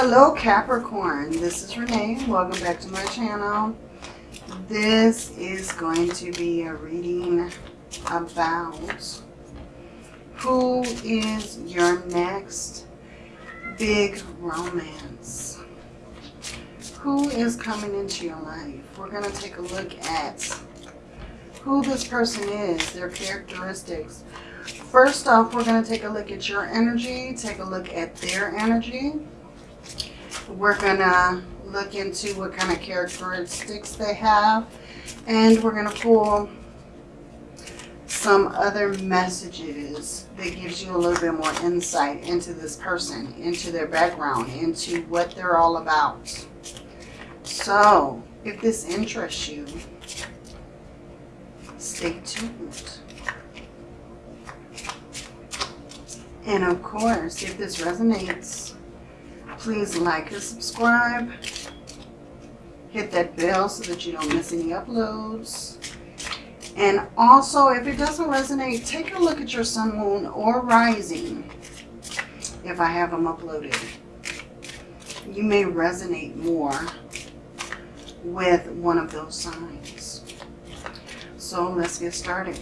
Hello Capricorn, this is Renee. Welcome back to my channel. This is going to be a reading about who is your next big romance. Who is coming into your life? We're going to take a look at who this person is, their characteristics. First off, we're going to take a look at your energy, take a look at their energy. We're to look into what kind of characteristics they have. And we're to pull some other messages that gives you a little bit more insight into this person, into their background, into what they're all about. So, if this interests you, stay tuned. And of course, if this resonates, please like and subscribe. Hit that bell so that you don't miss any uploads. And also, if it doesn't resonate, take a look at your sun, moon, or rising if I have them uploaded. You may resonate more with one of those signs. So let's get started.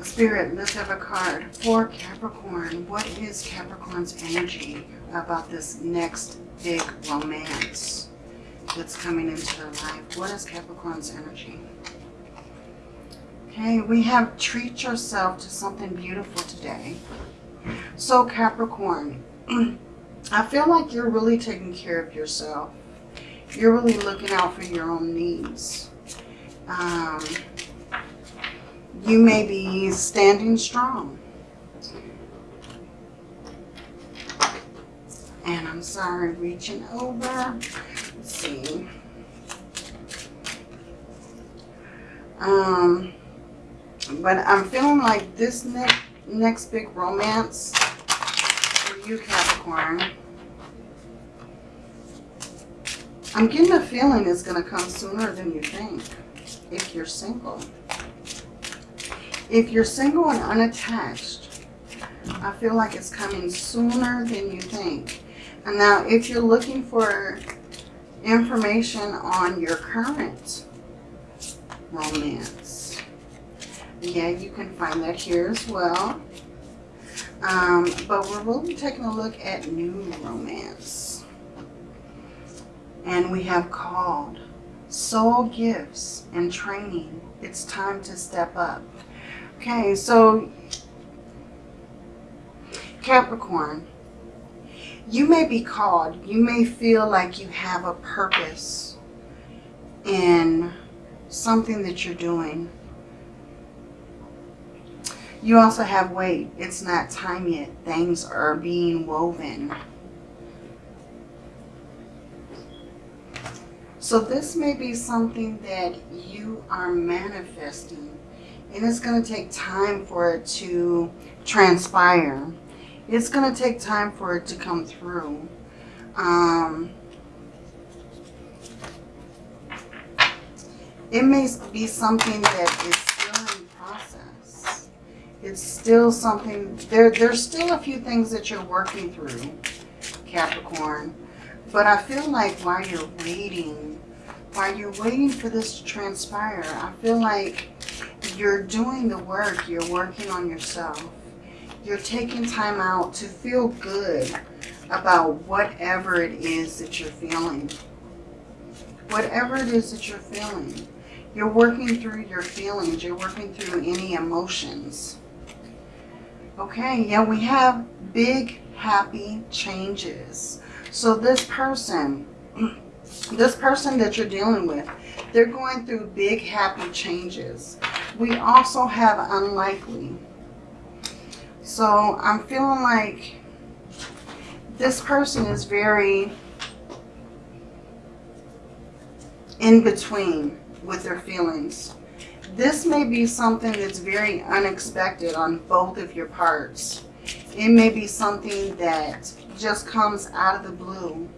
Spirit, let's have a card for Capricorn. What is Capricorn's energy about this next big romance that's coming into their life? What is Capricorn's energy? Okay, we have treat yourself to something beautiful today. So Capricorn, I feel like you're really taking care of yourself. You're really looking out for your own needs. Um, you may be standing strong. And I'm sorry, reaching over. Let's see. Um, but I'm feeling like this next next big romance for you, Capricorn. I'm getting a feeling it's going to come sooner than you think if you're single. If you're single and unattached, I feel like it's coming sooner than you think. And now if you're looking for information on your current romance, yeah, you can find that here as well. Um, but we're really taking a look at new romance. And we have called soul gifts and training. It's time to step up. Okay, so Capricorn, you may be called. You may feel like you have a purpose in something that you're doing. You also have wait. It's not time yet. Things are being woven. So this may be something that you are manifesting and it's going to take time for it to transpire. It's going to take time for it to come through. Um, it may be something that is still in process. It's still something, there, there's still a few things that you're working through, Capricorn. But I feel like while you're waiting, while you're waiting for this to transpire, I feel like you're doing the work. You're working on yourself. You're taking time out to feel good about whatever it is that you're feeling. Whatever it is that you're feeling. You're working through your feelings. You're working through any emotions. Okay, yeah, we have big, happy changes. So this person, this person that you're dealing with, they're going through big, happy changes. We also have unlikely. So I'm feeling like this person is very in between with their feelings. This may be something that's very unexpected on both of your parts. It may be something that just comes out of the blue.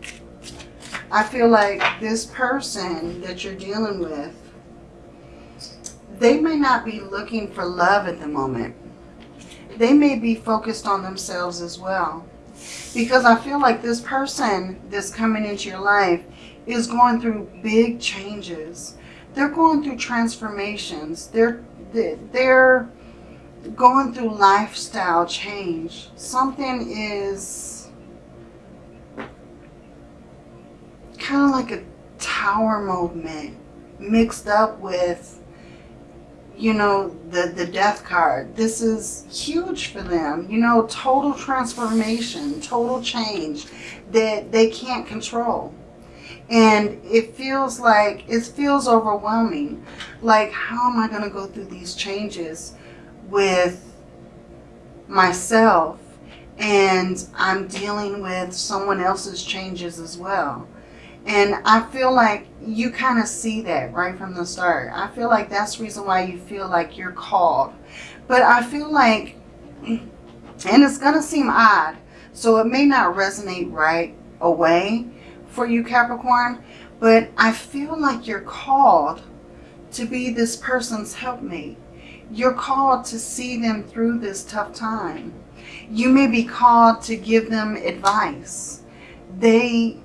I feel like this person that you're dealing with, they may not be looking for love at the moment. They may be focused on themselves as well. Because I feel like this person that's coming into your life is going through big changes. They're going through transformations. They're they're going through lifestyle change. Something is kind of like a tower movement mixed up with you know, the, the death card. This is huge for them. You know, total transformation, total change that they can't control. And it feels like, it feels overwhelming. Like, how am I going to go through these changes with myself? And I'm dealing with someone else's changes as well. And I feel like you kind of see that right from the start. I feel like that's the reason why you feel like you're called. But I feel like, and it's going to seem odd, so it may not resonate right away for you Capricorn, but I feel like you're called to be this person's helpmate. You're called to see them through this tough time. You may be called to give them advice. They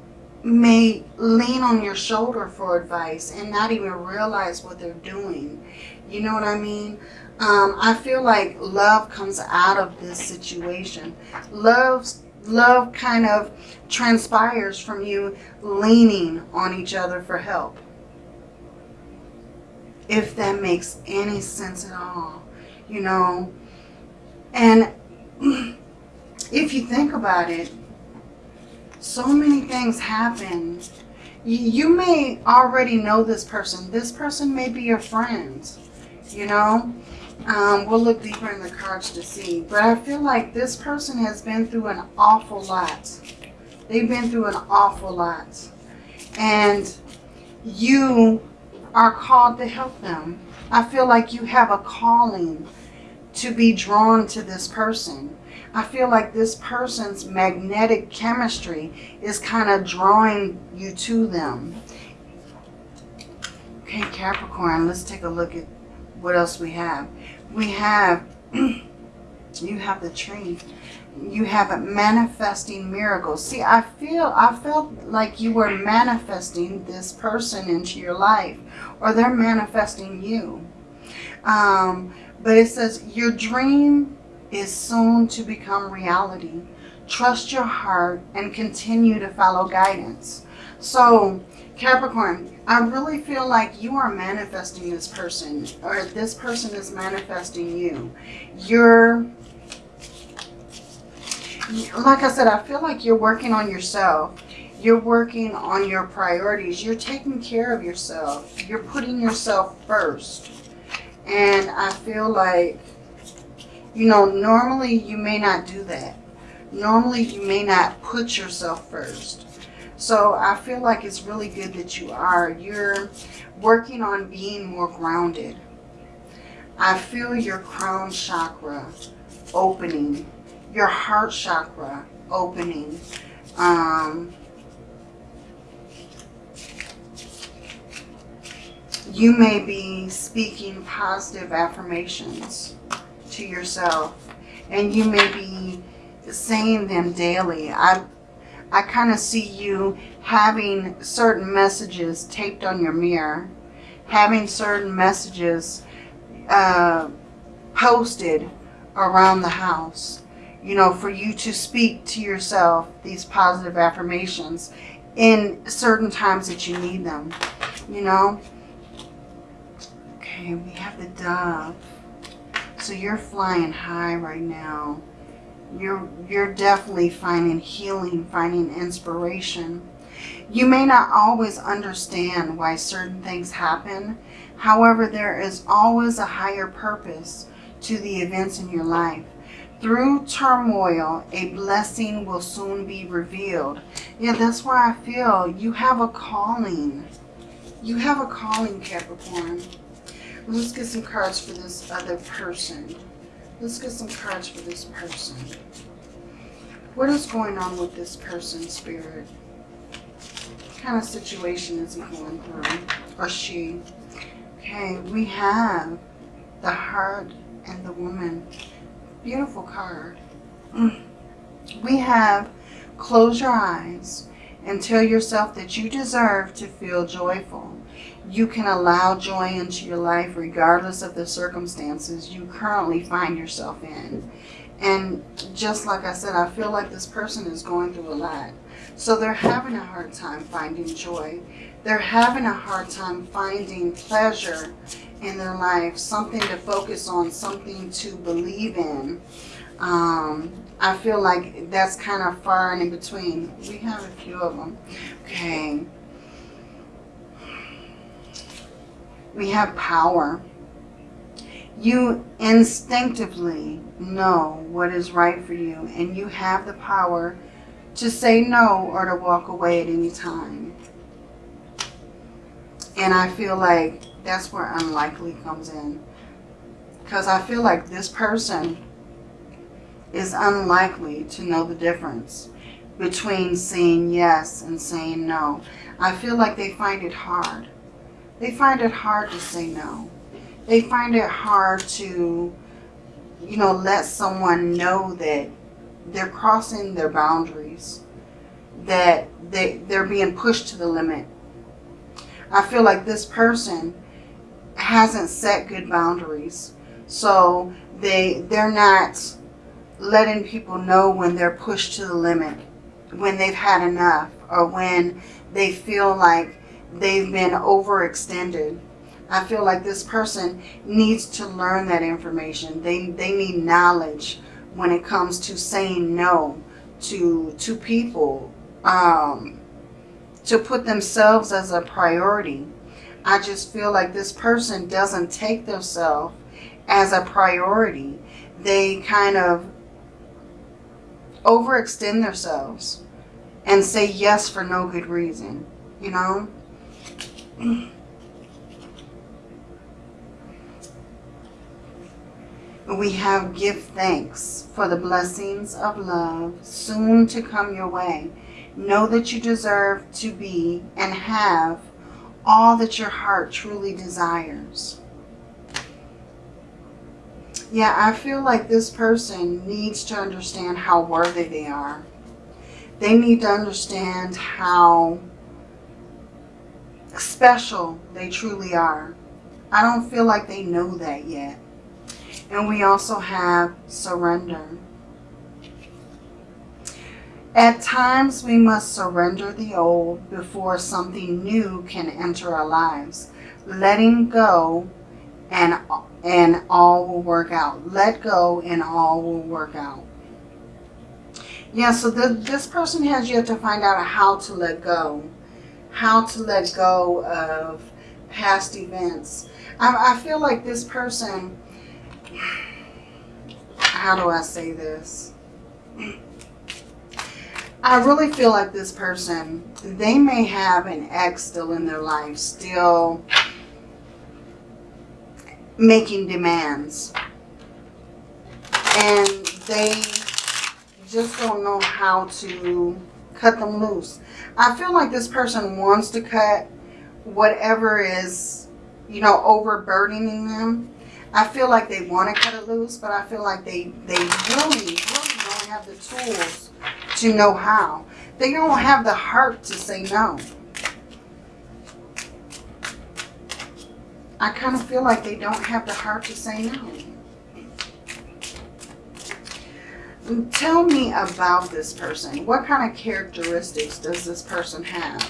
may lean on your shoulder for advice and not even realize what they're doing. You know what I mean? Um, I feel like love comes out of this situation. Love, love kind of transpires from you leaning on each other for help. If that makes any sense at all, you know. And if you think about it, so many things happen. You may already know this person. This person may be your friend, you know. Um, we'll look deeper in the cards to see. But I feel like this person has been through an awful lot. They've been through an awful lot. And you are called to help them. I feel like you have a calling to be drawn to this person. I feel like this person's magnetic chemistry is kind of drawing you to them. Okay, Capricorn, let's take a look at what else we have. We have, you have the tree. You have a manifesting miracles. See, I feel, I felt like you were manifesting this person into your life or they're manifesting you. Um, but it says your dream is soon to become reality. Trust your heart and continue to follow guidance. So, Capricorn, I really feel like you are manifesting this person or this person is manifesting you. You're, like I said, I feel like you're working on yourself. You're working on your priorities. You're taking care of yourself. You're putting yourself first. And I feel like you know, normally you may not do that. Normally you may not put yourself first. So I feel like it's really good that you are. You're working on being more grounded. I feel your crown chakra opening. Your heart chakra opening. Um, you may be speaking positive affirmations to yourself and you may be saying them daily. I, I kind of see you having certain messages taped on your mirror, having certain messages uh, posted around the house, you know, for you to speak to yourself these positive affirmations in certain times that you need them, you know. Okay, we have the dove. So you're flying high right now. You're, you're definitely finding healing, finding inspiration. You may not always understand why certain things happen. However, there is always a higher purpose to the events in your life. Through turmoil, a blessing will soon be revealed. Yeah, that's why I feel you have a calling. You have a calling, Capricorn. Let's get some cards for this other person. Let's get some cards for this person. What is going on with this person, Spirit? What kind of situation is he going through? Or she? Okay, we have the heart and the woman. Beautiful card. Mm. We have close your eyes and tell yourself that you deserve to feel joyful. You can allow joy into your life regardless of the circumstances you currently find yourself in. And just like I said, I feel like this person is going through a lot. So they're having a hard time finding joy. They're having a hard time finding pleasure in their life, something to focus on, something to believe in. Um, I feel like that's kind of far and in between. We have a few of them. Okay. We have power. You instinctively know what is right for you and you have the power to say no or to walk away at any time. And I feel like that's where unlikely comes in. Because I feel like this person is unlikely to know the difference between saying yes and saying no. I feel like they find it hard. They find it hard to say no. They find it hard to, you know, let someone know that they're crossing their boundaries, that they, they're being pushed to the limit. I feel like this person hasn't set good boundaries. So they, they're not letting people know when they're pushed to the limit, when they've had enough, or when they feel like they've been overextended. I feel like this person needs to learn that information. They, they need knowledge when it comes to saying no to, to people, um, to put themselves as a priority. I just feel like this person doesn't take themselves as a priority. They kind of overextend themselves and say yes for no good reason, you know? We have give thanks for the blessings of love soon to come your way. Know that you deserve to be and have all that your heart truly desires. Yeah, I feel like this person needs to understand how worthy they are. They need to understand how special they truly are. I don't feel like they know that yet. And we also have surrender. At times, we must surrender the old before something new can enter our lives. Letting go and, and all will work out. Let go and all will work out. Yeah, so the, this person has yet to find out how to let go. How to let go of past events. I, I feel like this person, how do I say this? I really feel like this person, they may have an ex still in their life, still making demands. And they just don't know how to cut them loose. I feel like this person wants to cut whatever is, you know, overburdening them. I feel like they want to cut it loose, but I feel like they, they really, really don't have the tools to know how. They don't have the heart to say no. I kind of feel like they don't have the heart to say no. Tell me about this person. What kind of characteristics does this person have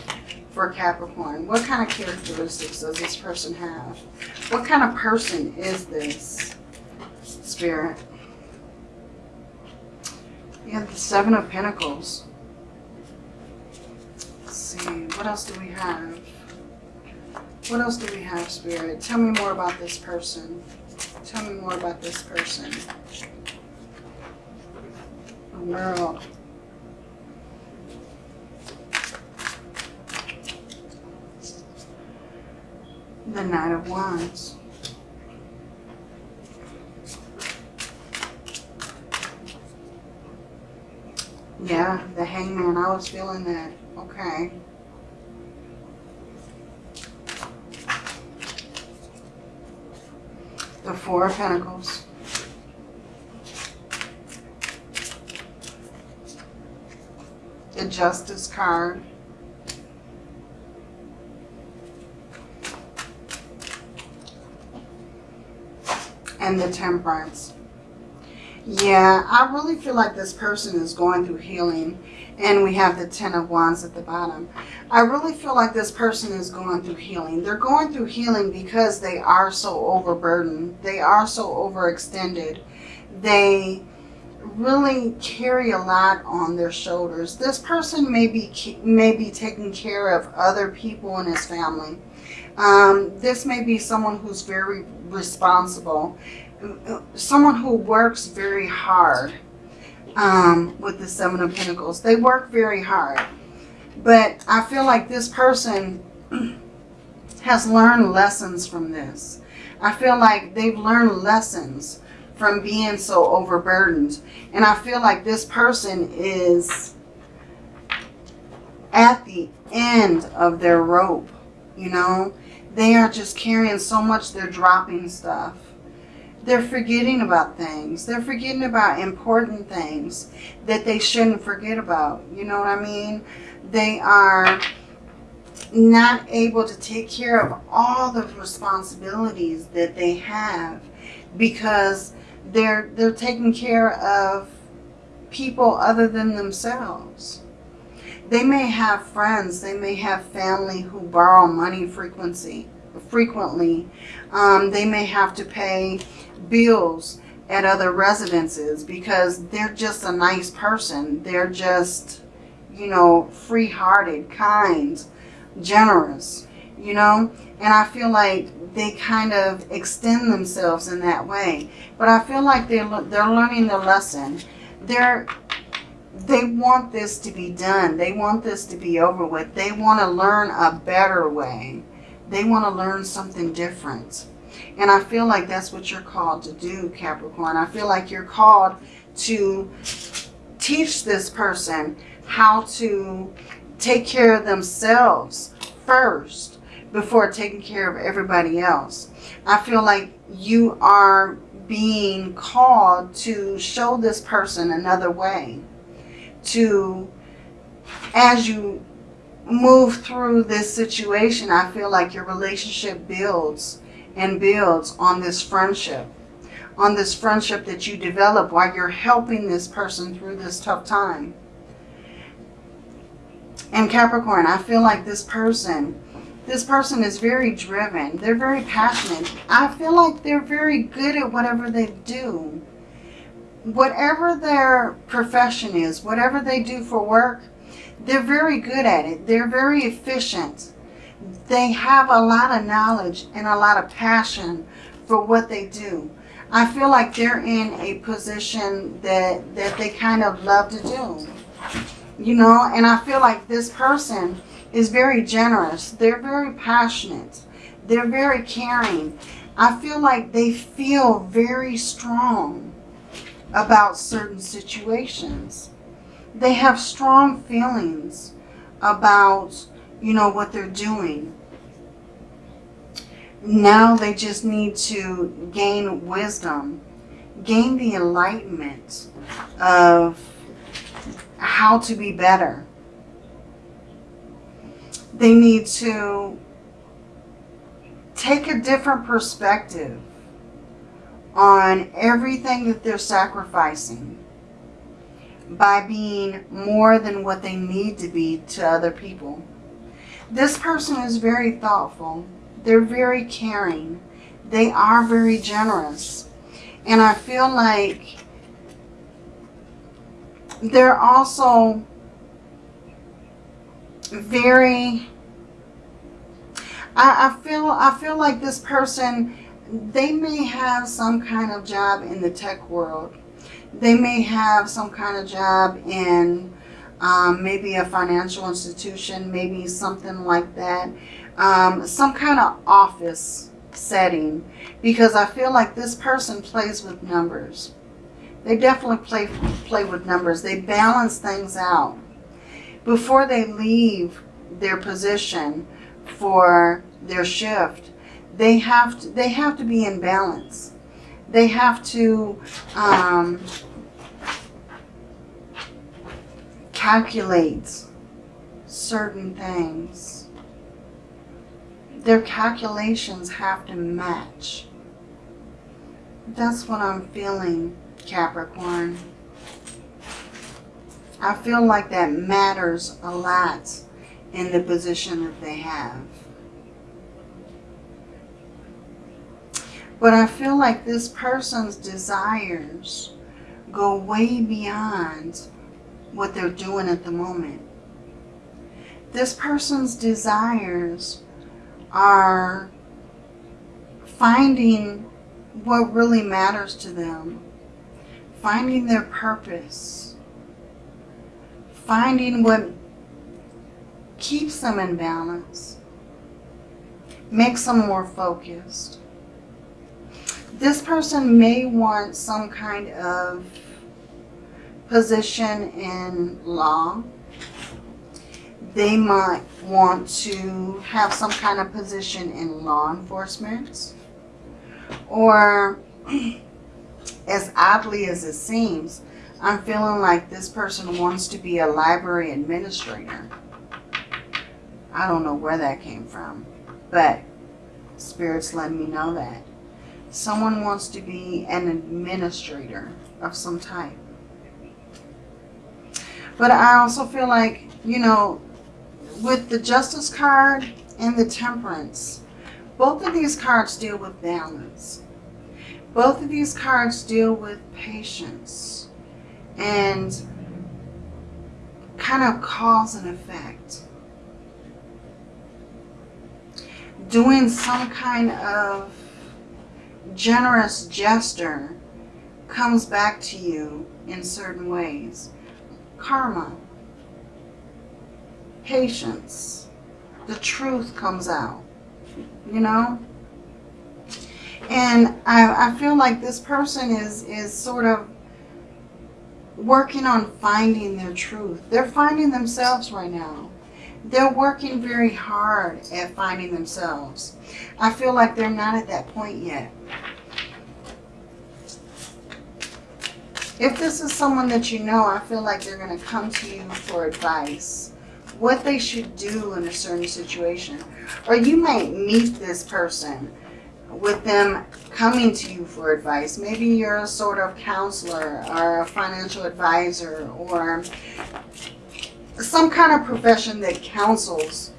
for Capricorn? What kind of characteristics does this person have? What kind of person is this, Spirit? You have the Seven of Pentacles. Let's see, what else do we have? What else do we have, Spirit? Tell me more about this person. Tell me more about this person. The world. The Knight of Wands. Yeah, the hangman. I was feeling that. Okay. The Four of Pentacles. the Justice card. And the Temperance. Yeah, I really feel like this person is going through healing. And we have the Ten of Wands at the bottom. I really feel like this person is going through healing. They're going through healing because they are so overburdened. They are so overextended. They really carry a lot on their shoulders. This person may be, may be taking care of other people in his family. Um, this may be someone who's very responsible. Someone who works very hard um, with the Seven of Pentacles. They work very hard. But I feel like this person has learned lessons from this. I feel like they've learned lessons from being so overburdened. And I feel like this person is at the end of their rope, you know. They are just carrying so much, they're dropping stuff. They're forgetting about things. They're forgetting about important things that they shouldn't forget about. You know what I mean? They are not able to take care of all the responsibilities that they have because they're they're taking care of people other than themselves. They may have friends, they may have family who borrow money frequency frequently. Um, they may have to pay bills at other residences because they're just a nice person. They're just, you know, free-hearted, kind, generous, you know. And I feel like they kind of extend themselves in that way. But I feel like they're, they're learning the lesson. They're, they want this to be done. They want this to be over with. They want to learn a better way. They want to learn something different. And I feel like that's what you're called to do, Capricorn. I feel like you're called to teach this person how to take care of themselves first before taking care of everybody else. I feel like you are being called to show this person another way. To, as you move through this situation, I feel like your relationship builds and builds on this friendship. On this friendship that you develop while you're helping this person through this tough time. And Capricorn, I feel like this person, this person is very driven. They're very passionate. I feel like they're very good at whatever they do. Whatever their profession is, whatever they do for work, they're very good at it. They're very efficient they have a lot of knowledge and a lot of passion for what they do. I feel like they're in a position that, that they kind of love to do. You know, and I feel like this person is very generous. They're very passionate. They're very caring. I feel like they feel very strong about certain situations. They have strong feelings about you know, what they're doing. Now they just need to gain wisdom, gain the enlightenment of how to be better. They need to take a different perspective on everything that they're sacrificing by being more than what they need to be to other people. This person is very thoughtful. They're very caring. They are very generous. And I feel like they're also very I, I feel I feel like this person they may have some kind of job in the tech world. They may have some kind of job in um, maybe a financial institution, maybe something like that. Um, some kind of office setting because I feel like this person plays with numbers. They definitely play, play with numbers. They balance things out. Before they leave their position for their shift, they have to, they have to be in balance. They have to um, calculate certain things. Their calculations have to match. That's what I'm feeling, Capricorn. I feel like that matters a lot in the position that they have. But I feel like this person's desires go way beyond what they're doing at the moment. This person's desires are finding what really matters to them, finding their purpose, finding what keeps them in balance, makes them more focused. This person may want some kind of position in law. They might want to have some kind of position in law enforcement. Or, as oddly as it seems, I'm feeling like this person wants to be a library administrator. I don't know where that came from, but Spirit's letting me know that. Someone wants to be an administrator of some type. But I also feel like, you know, with the Justice card and the Temperance, both of these cards deal with balance. Both of these cards deal with patience and kind of cause and effect. Doing some kind of generous gesture comes back to you in certain ways. Karma, patience, the truth comes out, you know? And I, I feel like this person is, is sort of working on finding their truth. They're finding themselves right now. They're working very hard at finding themselves. I feel like they're not at that point yet. If this is someone that you know, I feel like they're going to come to you for advice. What they should do in a certain situation. Or you might meet this person with them coming to you for advice. Maybe you're a sort of counselor or a financial advisor or some kind of profession that counsels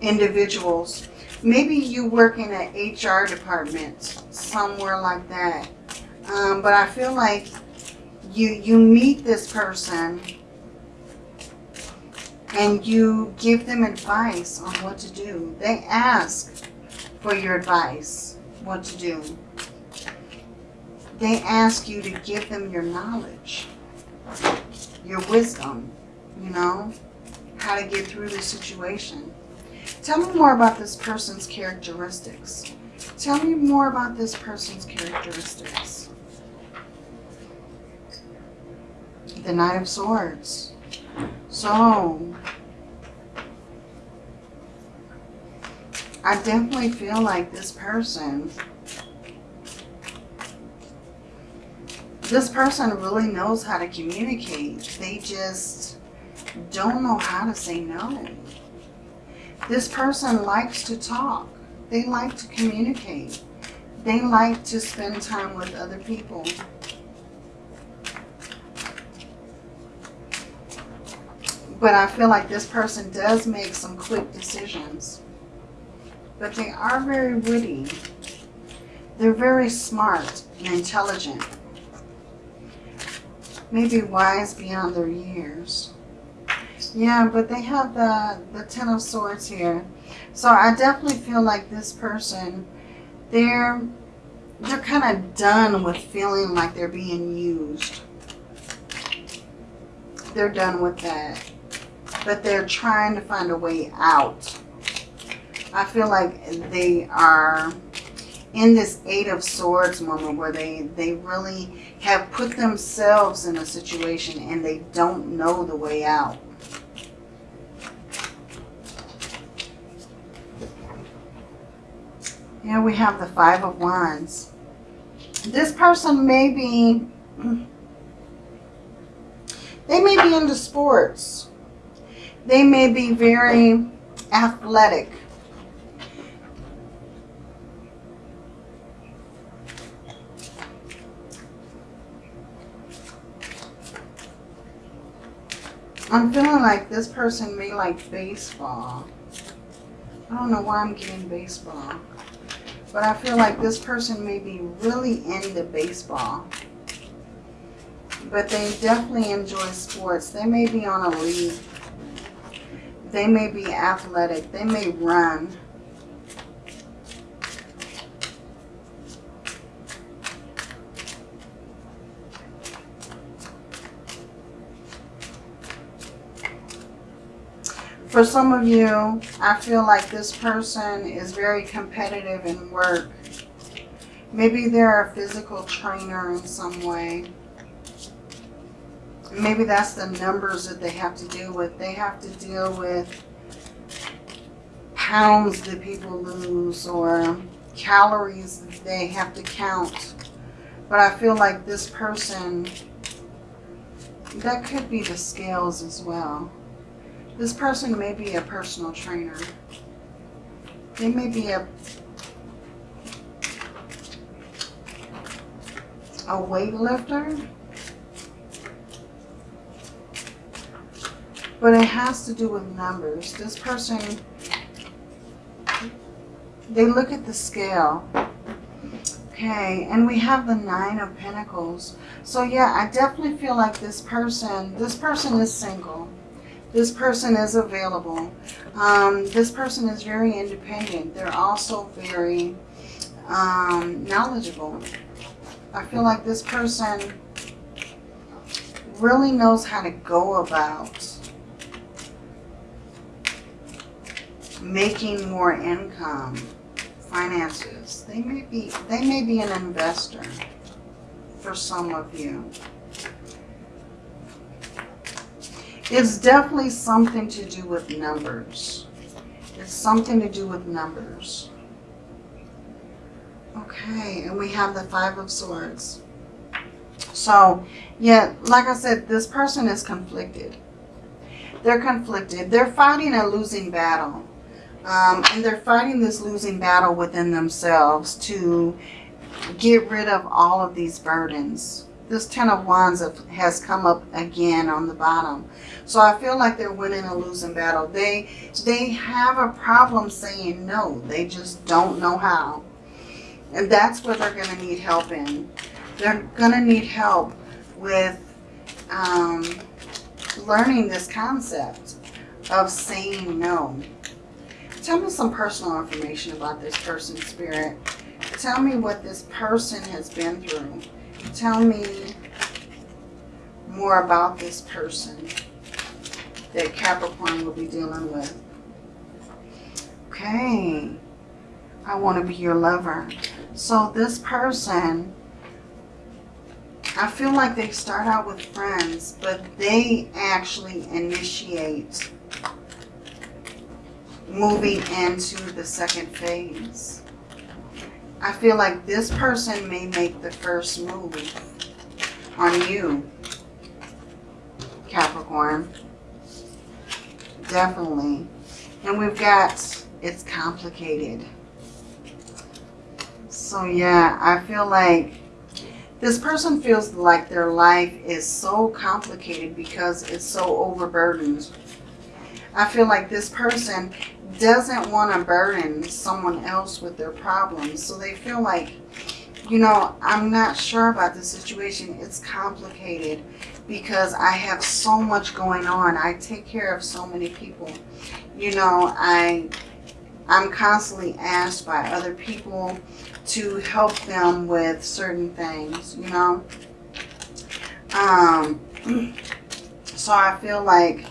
individuals. Maybe you work in an HR department, somewhere like that. Um, but I feel like you, you meet this person and you give them advice on what to do. They ask for your advice, what to do. They ask you to give them your knowledge, your wisdom, you know, how to get through the situation. Tell me more about this person's characteristics. Tell me more about this person's characteristics. The Knight of Swords. So, I definitely feel like this person, this person really knows how to communicate. They just don't know how to say no. This person likes to talk. They like to communicate. They like to spend time with other people. But I feel like this person does make some quick decisions. But they are very witty. They're very smart and intelligent. Maybe wise beyond their years. Yeah, but they have the, the Ten of Swords here. So I definitely feel like this person, they're, they're kind of done with feeling like they're being used. They're done with that but they're trying to find a way out. I feel like they are in this Eight of Swords moment where they, they really have put themselves in a situation and they don't know the way out. Here we have the Five of Wands. This person may be, they may may be into sports. They may be very athletic. I'm feeling like this person may like baseball. I don't know why I'm getting baseball. But I feel like this person may be really into baseball. But they definitely enjoy sports. They may be on a league. They may be athletic. They may run. For some of you, I feel like this person is very competitive in work. Maybe they're a physical trainer in some way. Maybe that's the numbers that they have to deal with. They have to deal with pounds that people lose or calories that they have to count. But I feel like this person, that could be the scales as well. This person may be a personal trainer. They may be a a weightlifter. But it has to do with numbers. This person, they look at the scale. Okay, and we have the Nine of Pentacles. So yeah, I definitely feel like this person, this person is single. This person is available. Um, this person is very independent. They're also very um, knowledgeable. I feel like this person really knows how to go about making more income, finances. They may be they may be an investor for some of you. It's definitely something to do with numbers. It's something to do with numbers. Okay, and we have the Five of Swords. So, yeah, like I said, this person is conflicted. They're conflicted. They're fighting a losing battle. Um, and they're fighting this losing battle within themselves to get rid of all of these burdens this Ten of Wands has come up again on the bottom. So I feel like they're winning a losing battle. They, they have a problem saying no. They just don't know how. And that's what they're going to need help in. They're going to need help with um, learning this concept of saying no. Tell me some personal information about this person's spirit. Tell me what this person has been through tell me more about this person that Capricorn will be dealing with. Okay. I want to be your lover. So this person, I feel like they start out with friends, but they actually initiate moving into the second phase. I feel like this person may make the first move on you, Capricorn. Definitely. And we've got, it's complicated. So yeah, I feel like this person feels like their life is so complicated because it's so overburdened. I feel like this person doesn't want to burden someone else with their problems. So they feel like, you know, I'm not sure about the situation. It's complicated because I have so much going on. I take care of so many people. You know, I, I'm constantly asked by other people to help them with certain things, you know. Um, so I feel like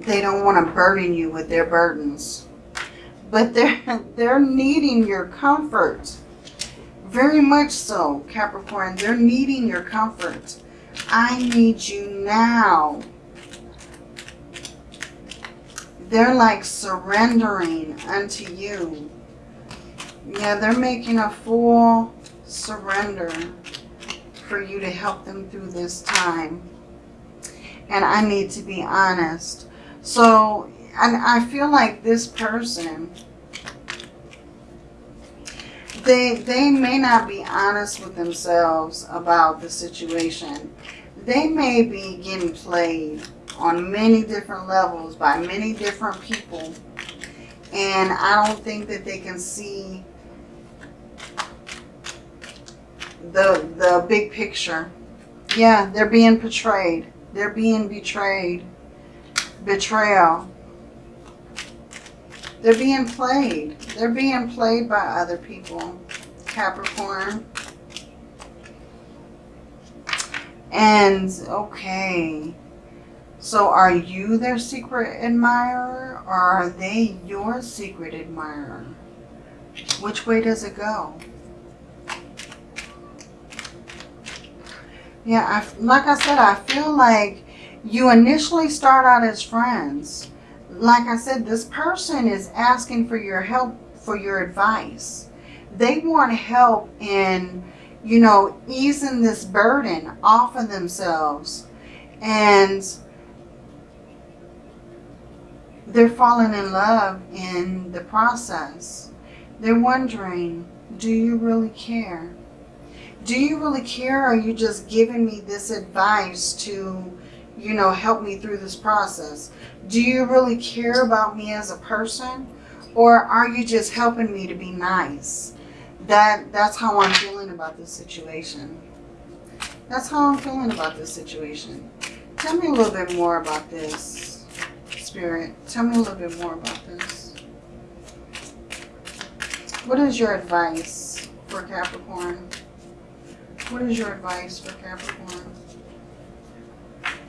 they don't want to burden you with their burdens. But they're, they're needing your comfort. Very much so, Capricorn. They're needing your comfort. I need you now. They're like surrendering unto you. Yeah, they're making a full surrender for you to help them through this time. And I need to be honest. So, and I feel like this person, they, they may not be honest with themselves about the situation. They may be getting played on many different levels by many different people. And I don't think that they can see the, the big picture. Yeah, they're being portrayed. They're being betrayed. Betrayal. They're being played. They're being played by other people. Capricorn. And, okay. So are you their secret admirer or are they your secret admirer? Which way does it go? Yeah, I, like I said, I feel like you initially start out as friends. Like I said, this person is asking for your help, for your advice. They want help in, you know, easing this burden off of themselves. And they're falling in love in the process. They're wondering, do you really care? do you really care or are you just giving me this advice to, you know, help me through this process? Do you really care about me as a person or are you just helping me to be nice? That That's how I'm feeling about this situation. That's how I'm feeling about this situation. Tell me a little bit more about this, Spirit. Tell me a little bit more about this. What is your advice for Capricorn? What is your advice for Capricorn?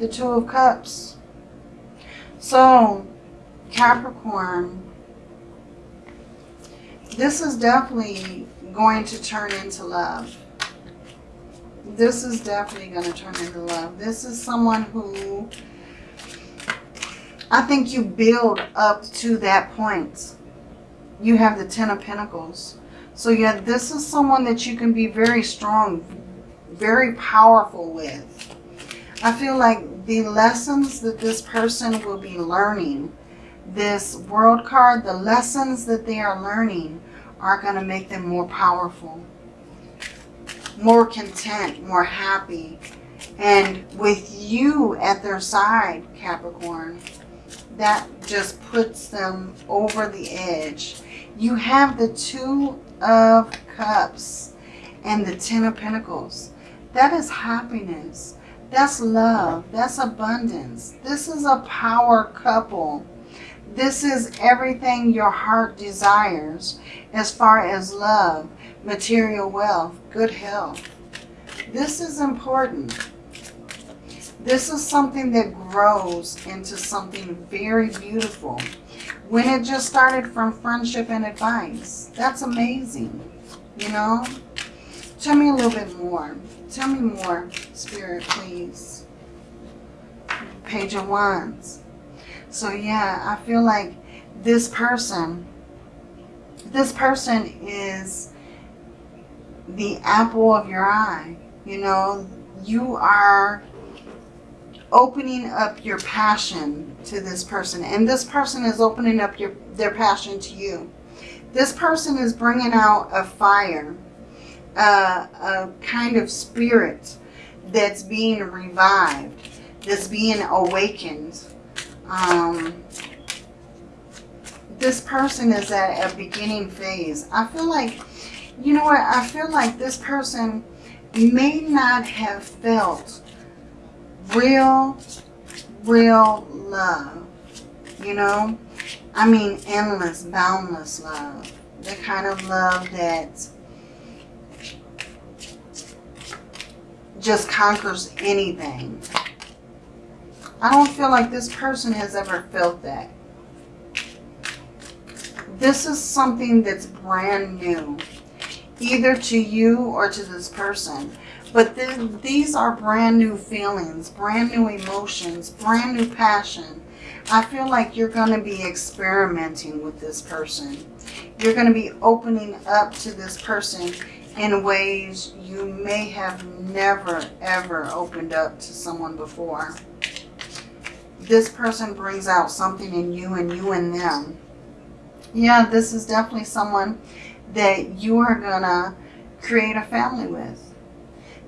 The Two of Cups. So, Capricorn, this is definitely going to turn into love. This is definitely going to turn into love. This is someone who I think you build up to that point. You have the Ten of Pentacles. So yeah, this is someone that you can be very strong, very powerful with. I feel like the lessons that this person will be learning, this world card, the lessons that they are learning are going to make them more powerful, more content, more happy. And with you at their side, Capricorn, that just puts them over the edge. You have the Two of Cups and the Ten of Pentacles. That is happiness. That's love. That's abundance. This is a power couple. This is everything your heart desires as far as love, material wealth, good health. This is important. This is something that grows into something very beautiful. When it just started from friendship and advice, that's amazing, you know? Tell me a little bit more. Tell me more, Spirit, please. Page of Wands. So yeah, I feel like this person, this person is the apple of your eye. You know, you are opening up your passion to this person. And this person is opening up your their passion to you. This person is bringing out a fire a, a kind of spirit that's being revived, that's being awakened. Um, this person is at a beginning phase. I feel like, you know what, I feel like this person may not have felt real, real love, you know? I mean, endless, boundless love. The kind of love that just conquers anything. I don't feel like this person has ever felt that. This is something that's brand new, either to you or to this person. But th these are brand new feelings, brand new emotions, brand new passion. I feel like you're going to be experimenting with this person. You're going to be opening up to this person in ways you may have never, ever opened up to someone before. This person brings out something in you and you in them. Yeah, this is definitely someone that you are going to create a family with.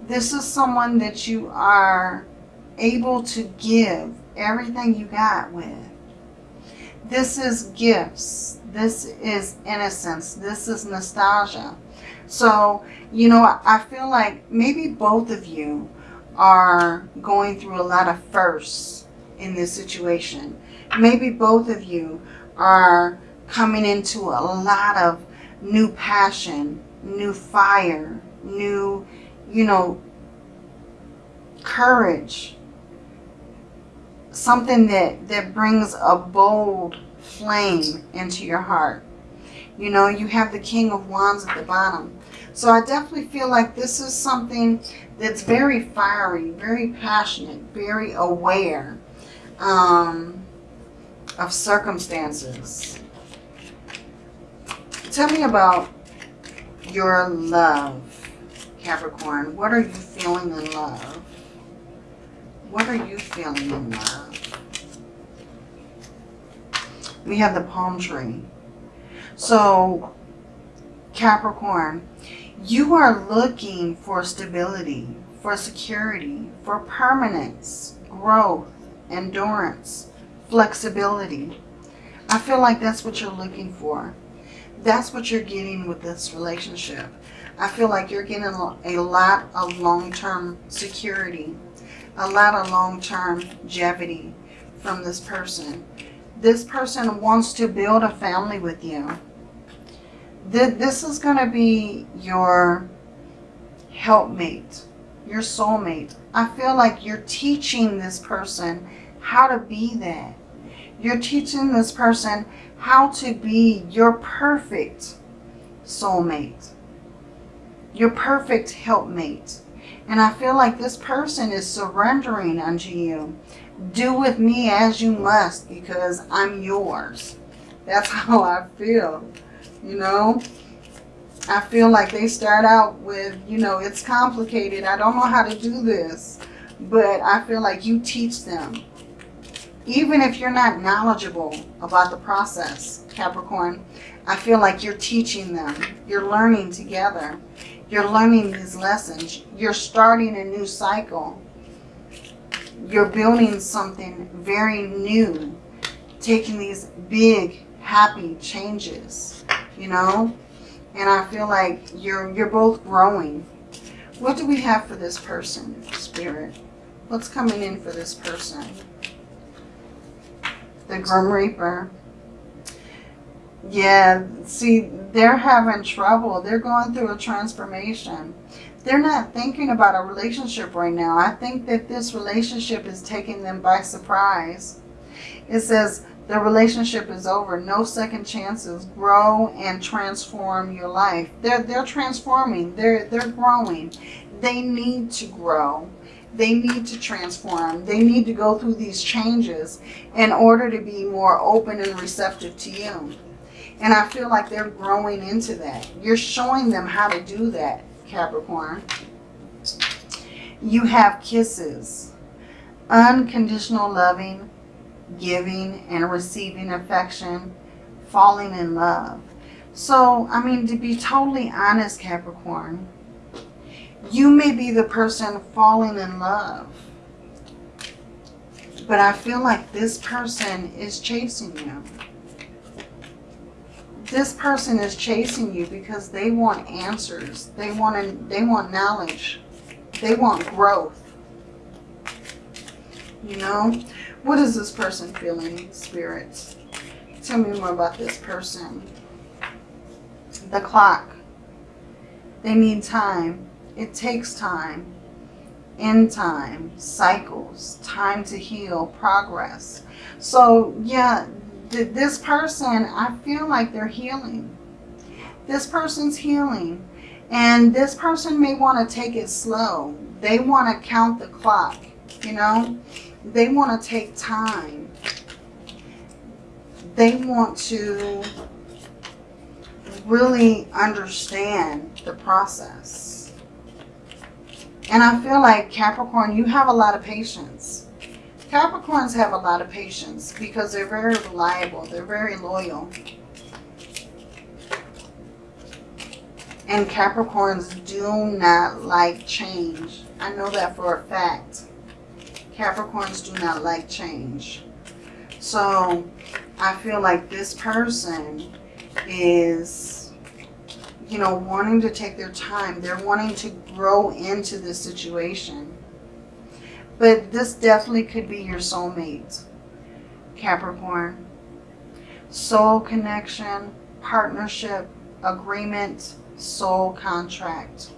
This is someone that you are able to give everything you got with. This is gifts. This is innocence. This is nostalgia. So, you know, I feel like maybe both of you are going through a lot of firsts in this situation. Maybe both of you are coming into a lot of new passion, new fire, new, you know, courage. Something that, that brings a bold flame into your heart. You know, you have the King of Wands at the bottom. So I definitely feel like this is something that's very fiery, very passionate, very aware um, of circumstances. Tell me about your love, Capricorn. What are you feeling in love? What are you feeling in love? We have the palm tree. So, Capricorn, you are looking for stability, for security, for permanence, growth, endurance, flexibility. I feel like that's what you're looking for. That's what you're getting with this relationship. I feel like you're getting a lot of long-term security, a lot of long-term longevity from this person. This person wants to build a family with you. This is going to be your helpmate, your soulmate. I feel like you're teaching this person how to be that. You're teaching this person how to be your perfect soulmate, your perfect helpmate. And I feel like this person is surrendering unto you. Do with me as you must because I'm yours. That's how I feel, you know. I feel like they start out with, you know, it's complicated. I don't know how to do this. But I feel like you teach them even if you're not knowledgeable about the process, Capricorn, I feel like you're teaching them. You're learning together. You're learning these lessons. You're starting a new cycle. You're building something very new. Taking these big, happy changes, you know? And I feel like you're, you're both growing. What do we have for this person, Spirit? What's coming in for this person? the Grim Reaper. Yeah, see, they're having trouble. They're going through a transformation. They're not thinking about a relationship right now. I think that this relationship is taking them by surprise. It says the relationship is over. No second chances. Grow and transform your life. They're, they're transforming. They're, they're growing. They need to grow. They need to transform. They need to go through these changes in order to be more open and receptive to you. And I feel like they're growing into that. You're showing them how to do that, Capricorn. You have kisses. Unconditional loving, giving and receiving affection, falling in love. So, I mean, to be totally honest, Capricorn, you may be the person falling in love. But I feel like this person is chasing you. This person is chasing you because they want answers. They want, they want knowledge. They want growth. You know? What is this person feeling, spirits? Tell me more about this person. The clock. They need time. It takes time, in time, cycles, time to heal, progress. So yeah, th this person, I feel like they're healing. This person's healing. And this person may want to take it slow. They want to count the clock, you know. They want to take time. They want to really understand the process. And I feel like Capricorn, you have a lot of patience. Capricorns have a lot of patience because they're very reliable. They're very loyal. And Capricorns do not like change. I know that for a fact. Capricorns do not like change. So I feel like this person is, you know, wanting to take their time. They're wanting to grow into this situation. But this definitely could be your soulmate, Capricorn. Soul connection, partnership, agreement, soul contract.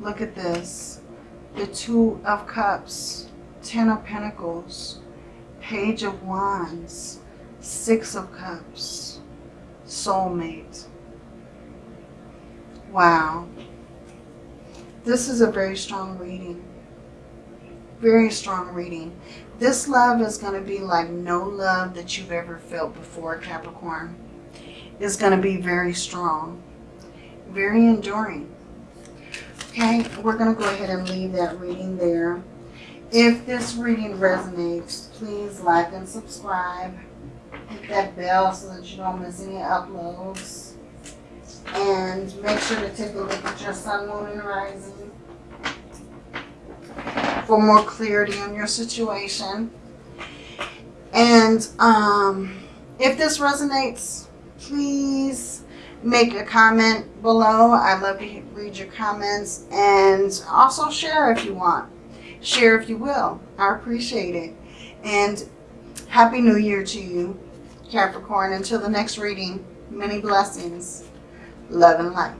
Look at this. The Two of Cups, Ten of Pentacles, Page of Wands, Six of Cups, Soulmate. Wow. This is a very strong reading. Very strong reading. This love is going to be like no love that you've ever felt before, Capricorn. It's going to be very strong. Very enduring. Okay, we're going to go ahead and leave that reading there. If this reading resonates, please like and subscribe. Hit that bell so that you don't miss any uploads. And make sure to take a look at your sun, moon, and rising for more clarity on your situation. And um, if this resonates, please make a comment below. I love to read your comments and also share if you want. Share if you will. I appreciate it. And Happy New Year to you, Capricorn. Until the next reading, many blessings, love and light.